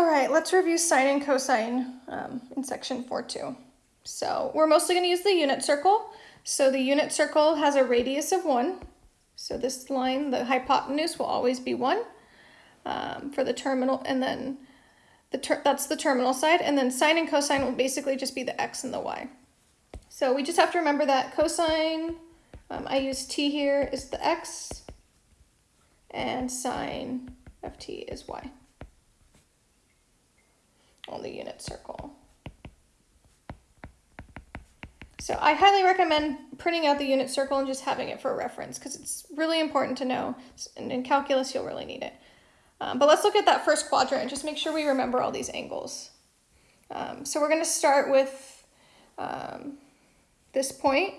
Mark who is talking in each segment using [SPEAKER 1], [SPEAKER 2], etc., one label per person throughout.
[SPEAKER 1] All right, let's review sine and cosine um, in section 4.2. So we're mostly going to use the unit circle. So the unit circle has a radius of 1. So this line, the hypotenuse, will always be 1 um, for the terminal, and then the that's the terminal side, and then sine and cosine will basically just be the x and the y. So we just have to remember that cosine, um, I use t here, is the x, and sine of t is y on the unit circle. So I highly recommend printing out the unit circle and just having it for reference because it's really important to know. And in calculus, you'll really need it. Um, but let's look at that first quadrant and just make sure we remember all these angles. Um, so we're going to start with um, this point.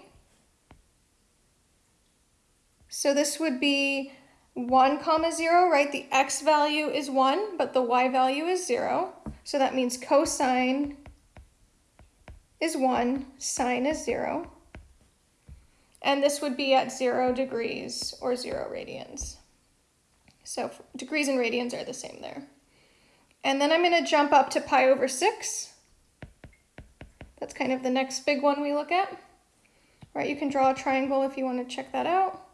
[SPEAKER 1] So this would be 1 comma 0, right? The x value is 1, but the y value is 0. So that means cosine is 1, sine is 0. And this would be at 0 degrees or 0 radians. So degrees and radians are the same there. And then I'm going to jump up to pi over 6. That's kind of the next big one we look at. Right, you can draw a triangle if you want to check that out.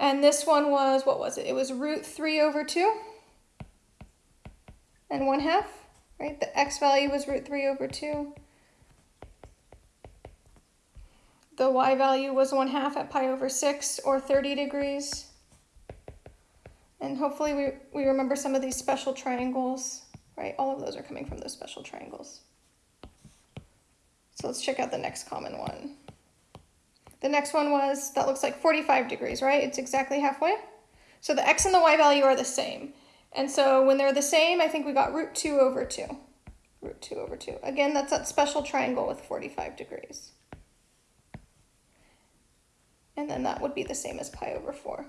[SPEAKER 1] And this one was, what was it? It was root 3 over 2 and 1 half, right? The x value was root 3 over 2. The y value was 1 half at pi over 6 or 30 degrees. And hopefully we, we remember some of these special triangles, right? All of those are coming from those special triangles. So let's check out the next common one. The next one was, that looks like 45 degrees, right? It's exactly halfway. So the x and the y value are the same. And so when they're the same, I think we got root 2 over 2. Root 2 over 2. Again, that's that special triangle with 45 degrees. And then that would be the same as pi over 4.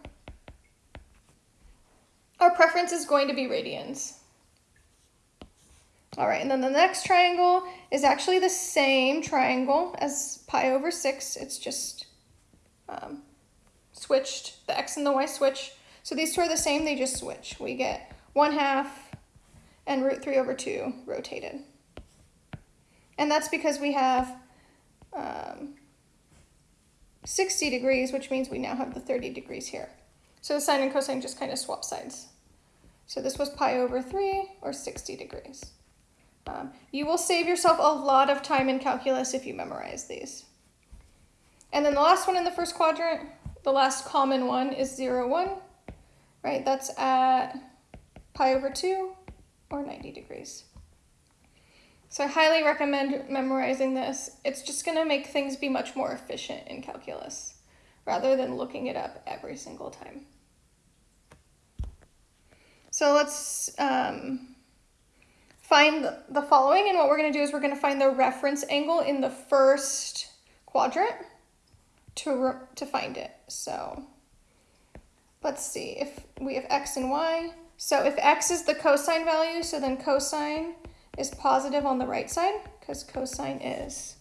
[SPEAKER 1] Our preference is going to be radians. All right, and then the next triangle is actually the same triangle as pi over 6. It's just um, switched, the x and the y switch. So these two are the same, they just switch. We get 1 half and root 3 over 2 rotated. And that's because we have um, 60 degrees, which means we now have the 30 degrees here. So the sine and cosine just kind of swap sides. So this was pi over 3 or 60 degrees. Um, you will save yourself a lot of time in calculus if you memorize these. And then the last one in the first quadrant, the last common one is 0, 1, right? That's at pi over 2 or 90 degrees. So I highly recommend memorizing this. It's just going to make things be much more efficient in calculus rather than looking it up every single time. So let's um, find the following. And what we're going to do is we're going to find the reference angle in the first quadrant to, to find it. So let's see if we have x and y. So if x is the cosine value, so then cosine is positive on the right side because cosine is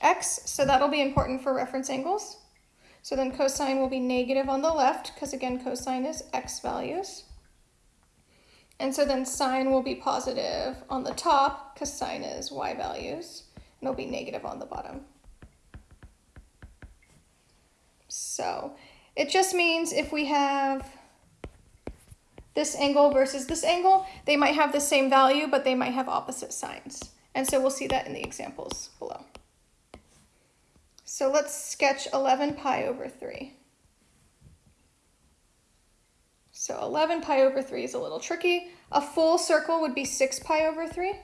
[SPEAKER 1] x. So that'll be important for reference angles. So then cosine will be negative on the left because again, cosine is x values. And so then sine will be positive on the top because sine is y values, and it'll be negative on the bottom. So it just means if we have this angle versus this angle, they might have the same value, but they might have opposite signs. And so we'll see that in the examples below. So let's sketch 11 pi over 3. So 11 pi over 3 is a little tricky. A full circle would be 6 pi over 3.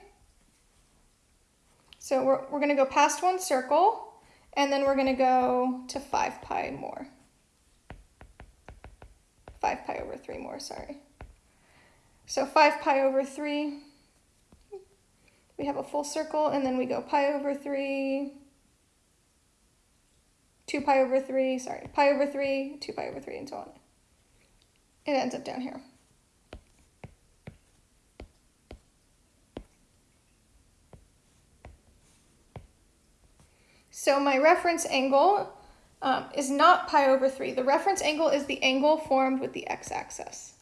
[SPEAKER 1] So we're, we're going to go past one circle, and then we're going to go to 5 pi more. 5 pi over 3 more, sorry. So 5 pi over 3, we have a full circle, and then we go pi over 3, 2 pi over 3, sorry, pi over 3, 2 pi over 3, and so on it ends up down here. So my reference angle um, is not pi over 3. The reference angle is the angle formed with the x-axis.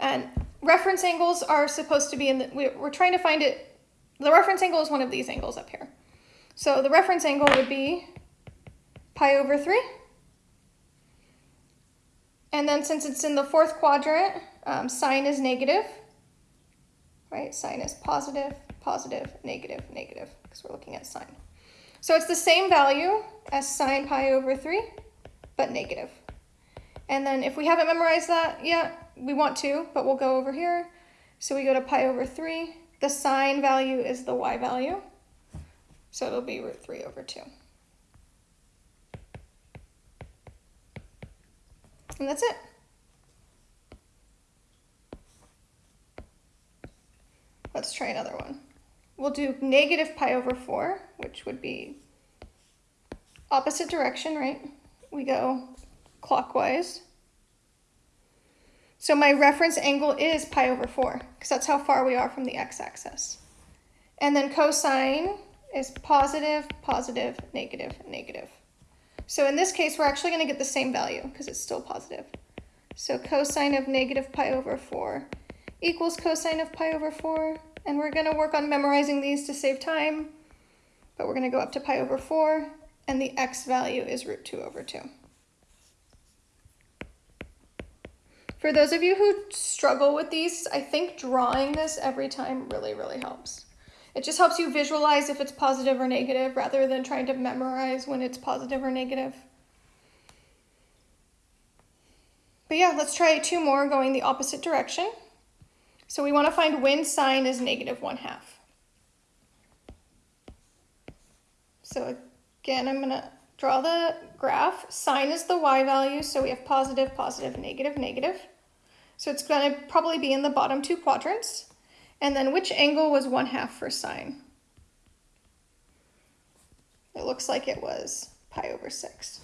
[SPEAKER 1] And reference angles are supposed to be in the, we're trying to find it, the reference angle is one of these angles up here. So the reference angle would be pi over 3. And then since it's in the fourth quadrant, um, sine is negative, right? Sine is positive, positive, negative, negative, because we're looking at sine. So it's the same value as sine pi over 3, but negative. And then if we haven't memorized that yet, we want to, but we'll go over here. So we go to pi over 3. The sine value is the y value. So it'll be root 3 over 2. And that's it. Let's try another one. We'll do negative pi over 4, which would be opposite direction, right? We go clockwise. So my reference angle is pi over 4, because that's how far we are from the x-axis. And then cosine is positive, positive, negative, negative. So in this case, we're actually going to get the same value, because it's still positive. So cosine of negative pi over 4 equals cosine of pi over 4. And we're going to work on memorizing these to save time. But we're going to go up to pi over 4, and the x value is root 2 over 2. For those of you who struggle with these, I think drawing this every time really, really helps. It just helps you visualize if it's positive or negative rather than trying to memorize when it's positive or negative. But yeah, let's try two more going the opposite direction. So we want to find when sine is negative 1 half. So again, I'm going to draw the graph. Sine is the y value, so we have positive, positive, negative, negative. So it's going to probably be in the bottom two quadrants. And then which angle was 1 half for sine? It looks like it was pi over 6.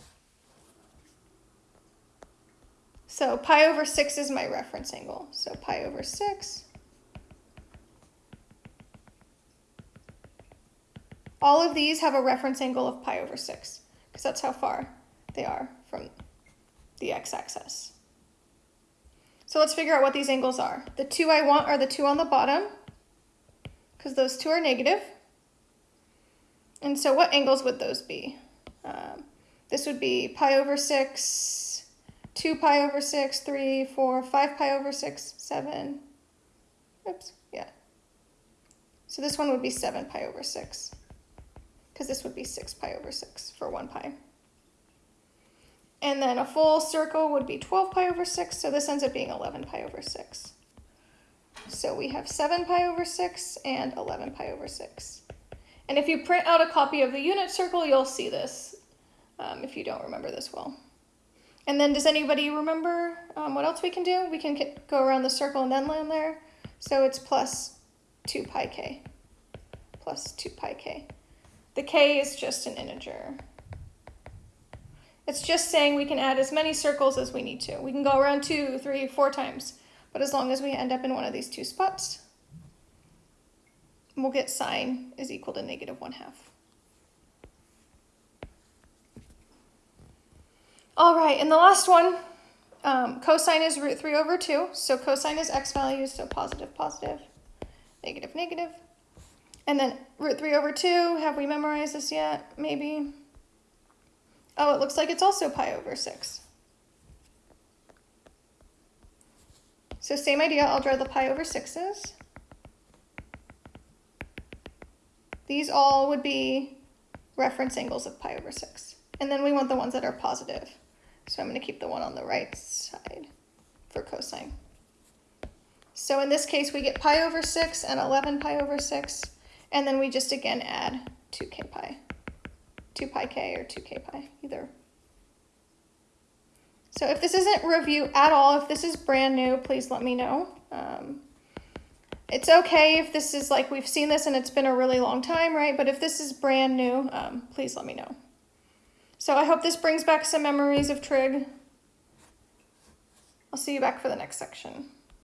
[SPEAKER 1] So pi over 6 is my reference angle. So pi over 6. All of these have a reference angle of pi over 6, because that's how far they are from the x-axis. So let's figure out what these angles are. The two I want are the two on the bottom, because those two are negative. And so what angles would those be? Um, this would be pi over 6, 2 pi over 6, 3, 4, 5 pi over 6, 7. Oops, yeah. So this one would be 7 pi over 6, because this would be 6 pi over 6 for 1 pi. And then a full circle would be 12 pi over 6, so this ends up being 11 pi over 6. So we have 7 pi over 6 and 11 pi over 6. And if you print out a copy of the unit circle, you'll see this um, if you don't remember this well. And then does anybody remember um, what else we can do? We can go around the circle and then land there. So it's plus 2 pi k, plus 2 pi k. The k is just an integer. It's just saying we can add as many circles as we need to. We can go around two, three, four times, but as long as we end up in one of these two spots, we'll get sine is equal to negative one half. All right, and the last one, um, cosine is root 3 over 2. So cosine is x values, so positive, positive, negative, negative. And then root 3 over 2, have we memorized this yet? Maybe. Oh, it looks like it's also pi over 6. So same idea, I'll draw the pi over 6s. These all would be reference angles of pi over 6. And then we want the ones that are positive. So I'm going to keep the one on the right side for cosine. So in this case, we get pi over 6 and 11 pi over 6. And then we just again add 2k pi. 2 pi k or 2k pi, either. So if this isn't review at all, if this is brand new, please let me know. Um, it's okay if this is like we've seen this and it's been a really long time, right? But if this is brand new, um, please let me know. So I hope this brings back some memories of trig. I'll see you back for the next section.